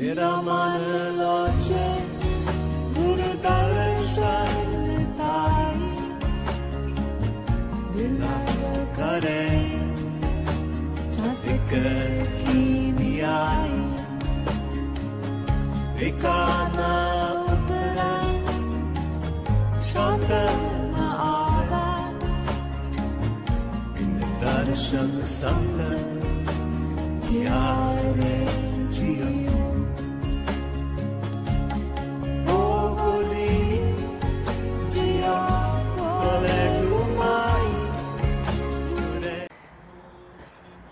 Viramanıloce Burudarışanıtay Dilakare Çatıkıkiniyay Vikana utara Şantana aga Bindarışanı sandı Diyare Ciyo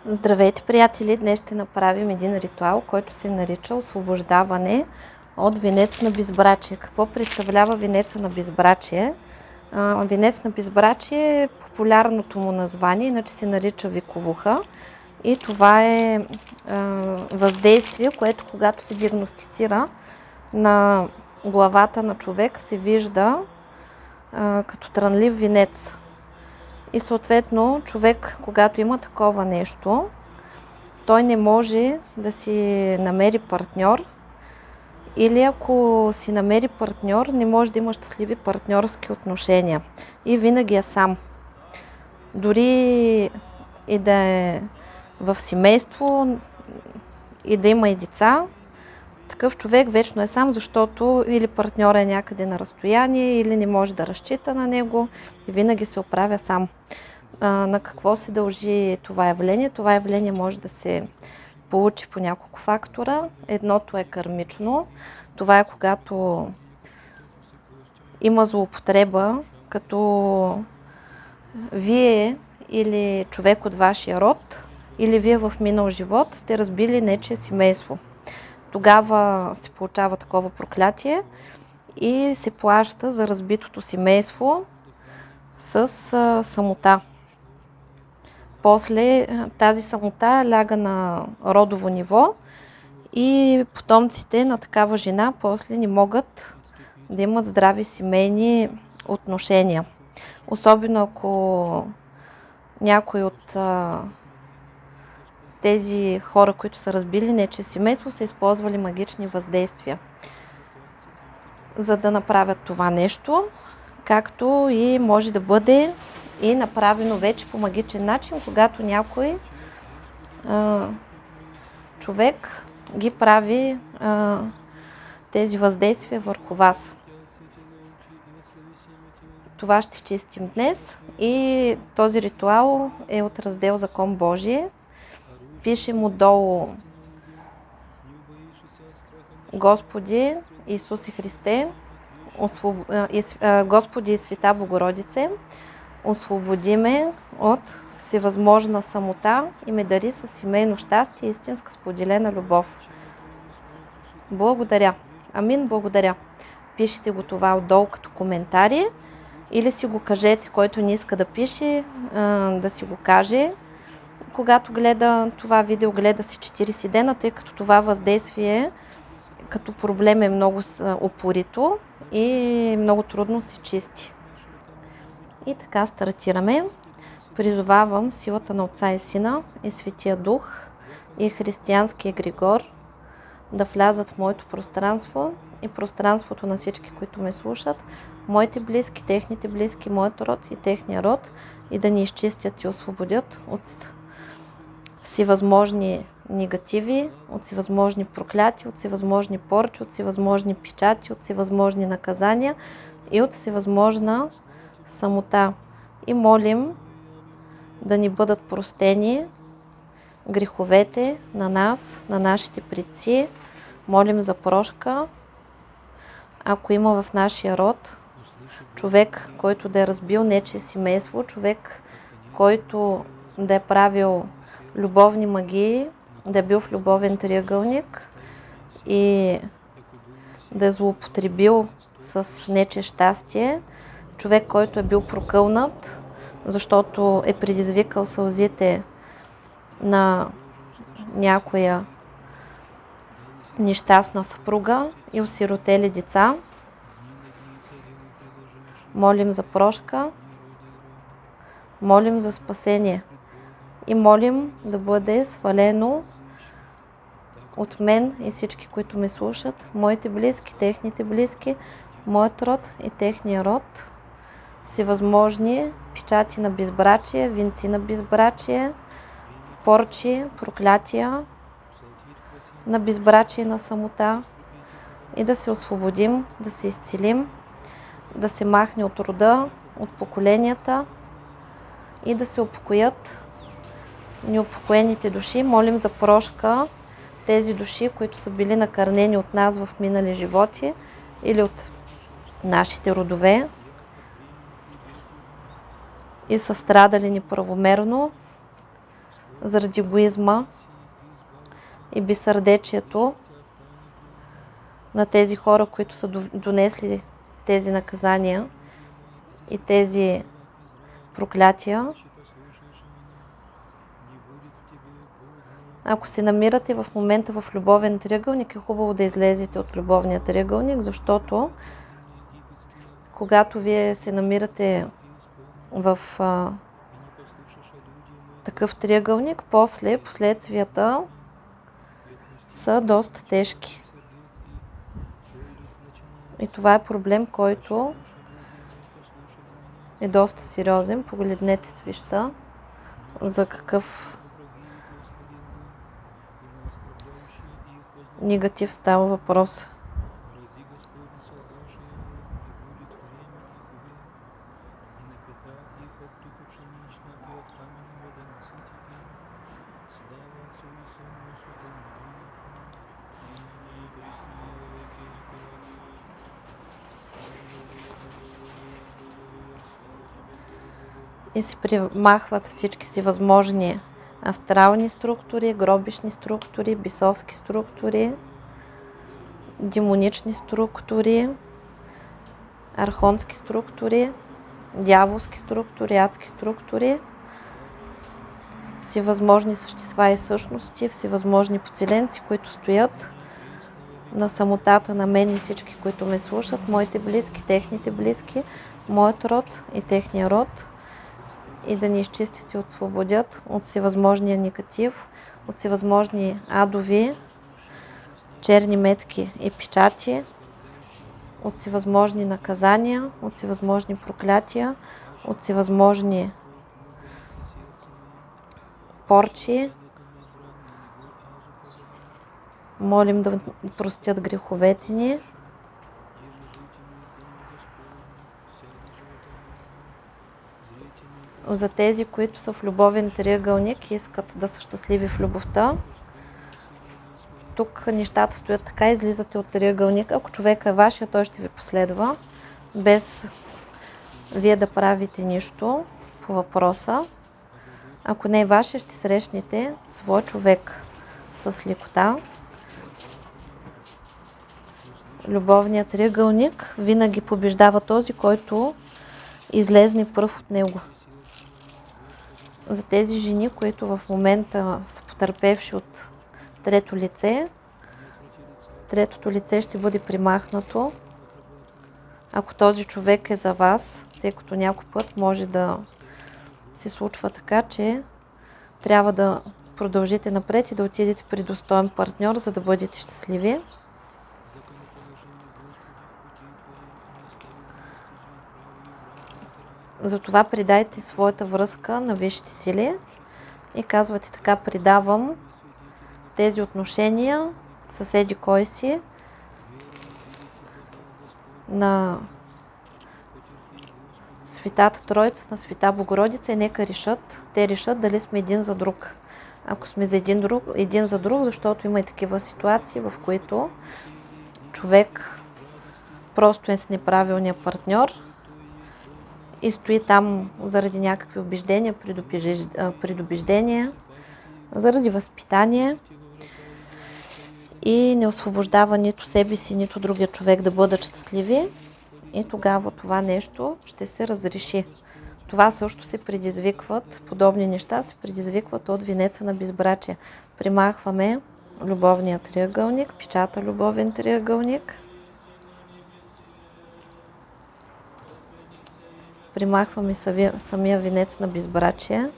Здравейте, приятели! Днес ще направим един ритуал, който се нарича освобождаване от венец на безбрачие. Какво представлява венеца на безбрачие? Венец на безбрачие е популярното му название, иначе се нарича виковуха. И това е въздействие, което когато се диагностицира на главата на човек, се вижда като трънлив венец. И съответно човек, когато има такова нещо, той не може да си намери партньор или ако си намери партньор, не може да има щастливи партньорски отношения. И винаги е сам. Дори и да е в семейство и да има и деца, такъв човек вечно е сам, защото или партньора е някъде на разстояние, или не може да разчита на него и винаги се оправя сам. А, на какво се дължи това явление? Това явление може да се получи по няколко фактора. Едното е кармично. Това е когато има злоупотреба, като вие или човек от вашия род, или вие в минал живот сте разбили нече семейство тогава се получава такова проклятие и се плаща за разбитото семейство с самота. После тази самота ляга на родово ниво и потомците на такава жена после не могат да имат здрави семейни отношения. Особено ако някой от тези хора, които са разбили нече семейство, са използвали магични въздействия, за да направят това нещо, както и може да бъде и направено вече по магичен начин, когато някой а, човек ги прави а, тези въздействия върху вас. Това ще чистим днес и този ритуал е от раздел Закон Божие пишем отдолу Господи Исусе Христе, Господи и Света Богородице, освободи ме от всевъзможна самота и ме дари с семейно щастие и истинска споделена любов. Благодаря. Амин, благодаря. Пишете го това отдолу като коментари или си го кажете, който не иска да пише, да си го каже когато гледа това видео, гледа си 40 дена, тъй като това въздействие като проблем е много опорито и много трудно се чисти. И така стартираме. Призовавам силата на Отца и Сина и Светия Дух и християнския Григор да влязат в моето пространство и пространството на всички, които ме слушат, моите близки, техните близки, моят род и техния род и да ни изчистят и освободят от всевъзможни негативи, от всевъзможни прокляти, от всевъзможни поръчи, от всевъзможни печати, от всевъзможни наказания и от всевъзможна самота. И молим да ни бъдат простени греховете на нас, на нашите предци. Молим за прошка. Ако има в нашия род човек, който да е разбил нече семейство, човек, който да е правил любовни магии, да е бил в любовен триъгълник и да е злоупотребил с нече щастие, човек, който е бил прокълнат, защото е предизвикал сълзите на някоя нещастна съпруга и осиротели деца. Молим за прошка, молим за спасение и молим да бъде свалено от мен и всички, които ме слушат, моите близки, техните близки, моят род и техния род, всевъзможни печати на безбрачие, венци на безбрачие, порчи, проклятия на безбрачие на самота и да се освободим, да се изцелим, да се махне от рода, от поколенията и да се упокоят неупокоените души. Молим за прошка тези души, които са били накърнени от нас в минали животи или от нашите родове и са страдали неправомерно заради егоизма и безсърдечието на тези хора, които са донесли тези наказания и тези проклятия. Ако се намирате в момента в любовен триъгълник, е хубаво да излезете от любовния триъгълник, защото когато вие се намирате в а, такъв триъгълник, после последствията са доста тежки. И това е проблем, който е доста сериозен. Погледнете свища за какъв негатив става въпрос. и си примахват всички си възможни астрални структури, гробишни структури, бисовски структури, демонични структури, архонски структури, дяволски структури, адски структури, всевъзможни същества и същности, всевъзможни поцеленци, които стоят на самотата на мен и всички, които ме слушат, моите близки, техните близки, моят род и техния род – и да ни изчистят и освободят от всевъзможния негатив, от всевъзможни адови, черни метки и печати, от всевъзможни наказания, от всевъзможни проклятия, от всевъзможни порчи. Молим да простят греховете ни. За тези, които са в любовен триъгълник и искат да са щастливи в любовта. Тук нещата стоят така, излизате от триъгълника. Ако човека е вашия, той ще ви последва, без вие да правите нищо по въпроса. Ако не е вашия, ще срещнете свой човек с лекота. Любовният триъгълник винаги побеждава този, който излезне пръв от него за тези жени, които в момента са потърпевши от трето лице. Третото лице ще бъде примахнато, ако този човек е за вас, тъй като някой път може да се случва така, че трябва да продължите напред и да отидете при достоен партньор, за да бъдете щастливи. Затова придайте своята връзка на висшите сили и казвате така, придавам тези отношения съседи кой си на Светата Троица, на Света Богородица и нека решат, те решат дали сме един за друг. Ако сме за един, друг, един за друг, защото има и такива ситуации, в които човек просто е с неправилния партньор – и стои там заради някакви убеждения, предубеждения, заради възпитание и не освобождава нито себе си, нито другия човек да бъдат щастливи и тогава това нещо ще се разреши. Това също се предизвикват, подобни неща се предизвикват от винеца на безбрачие. Примахваме любовния триъгълник, печата любовен триъгълник – примахваме самия венец на безбрачие.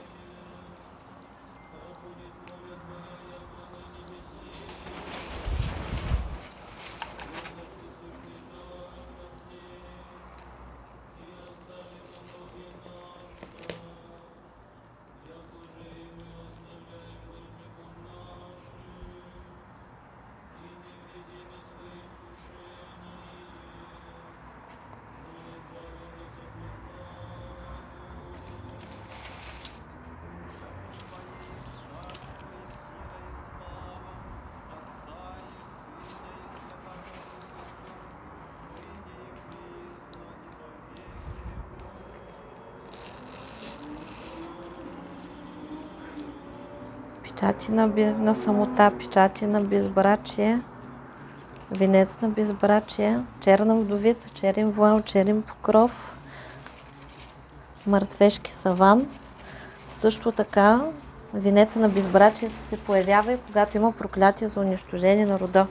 Печати на, на самота, печати на безбрачие, венец на безбрачие, черна вдовица, черен вуал, черен покров, мъртвешки саван. Също така, венеца на безбрачие се появява и когато има проклятие за унищожение на рода.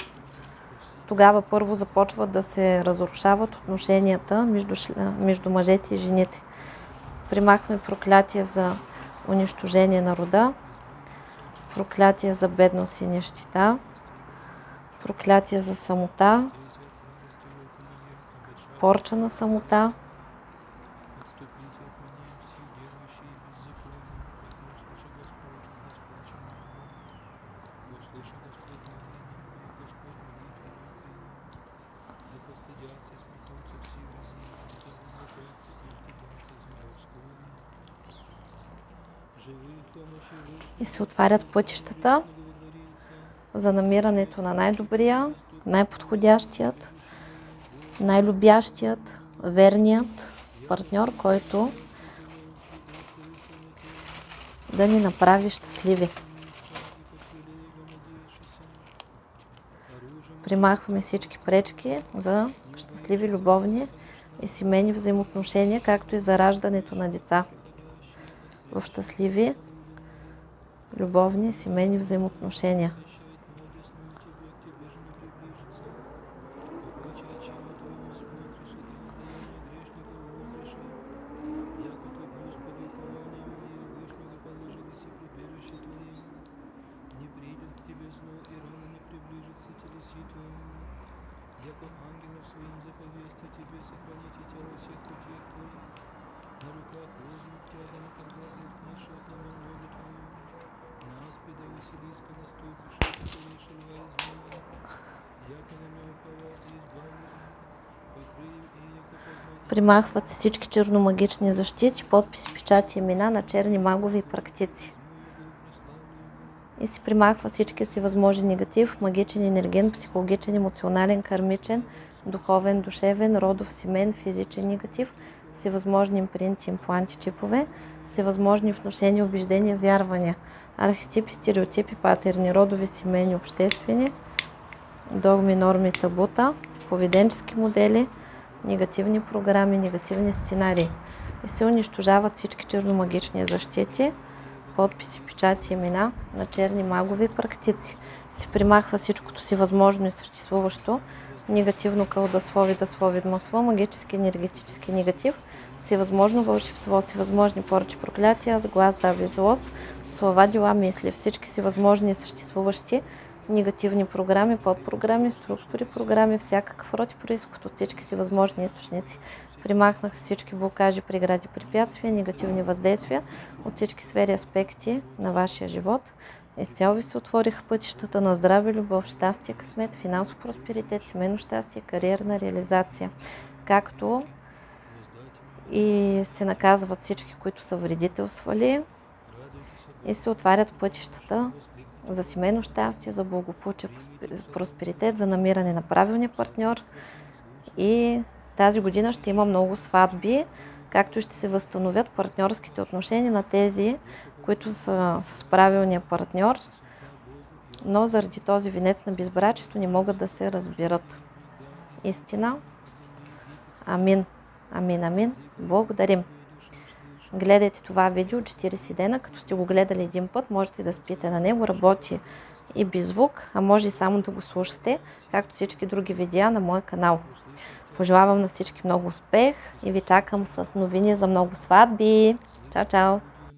Тогава първо започват да се разрушават отношенията между, между мъжете и жените. Примахме проклятие за унищожение на рода, проклятие за бедност и нещита, проклятие за самота, порча на самота, и се отварят пътищата за намирането на най-добрия, най-подходящият, най-любящият, верният партньор, който да ни направи щастливи. Примахваме всички пречки за щастливи любовни и семейни взаимоотношения, както и за раждането на деца в щастливи любовни семейни взаимоотношения. Примахват се всички черномагични защити, подписи, печати, имена на черни магови и практици. И се примахва всички си възможен негатив, магичен, енерген, психологичен, емоционален, кармичен, духовен, душевен, родов, семен, физичен негатив, всевъзможни импринти, импланти, чипове, всевъзможни внушения, убеждения, вярвания, архетипи, стереотипи, патерни, родови, семейни, обществени, догми, норми, табута, поведенчески модели, негативни програми, негативни сценарии. И се унищожават всички черномагични защити, подписи, печати, имена на черни магови практици. Се примахва всичкото си възможно и съществуващо, негативно кълдасло, видасло, видмасло, магически, енергетически негатив, всевъзможно вълшебство, всевъзможни поръчи, проклятия, сглаз, завист, злост, слова, дела, мисли, всички си възможни и съществуващи негативни програми, подпрограми, структури, програми, всякакъв род и происход от всички си възможни източници. Примахнах всички блокажи, прегради, препятствия, негативни въздействия от всички сфери аспекти на вашия живот. Изцяло ви се отвориха пътищата на здраве, любов, щастие, късмет, финансов просперитет, семейно щастие, кариерна реализация. Както и се наказват всички, които са вредителствали и се отварят пътищата за семейно щастие, за благополучие, просперитет, за намиране на правилния партньор. И тази година ще има много сватби, както ще се възстановят партньорските отношения на тези, които са с правилния партньор, но заради този венец на безбрачието не могат да се разбират. Истина. Амин. Амин, амин. Благодарим. Гледайте това видео 40 дена, като сте го гледали един път, можете да спите на него, работи и без звук, а може и само да го слушате, както всички други видеа на моя канал. Пожелавам на всички много успех и ви чакам с новини за много сватби. Чао, чао!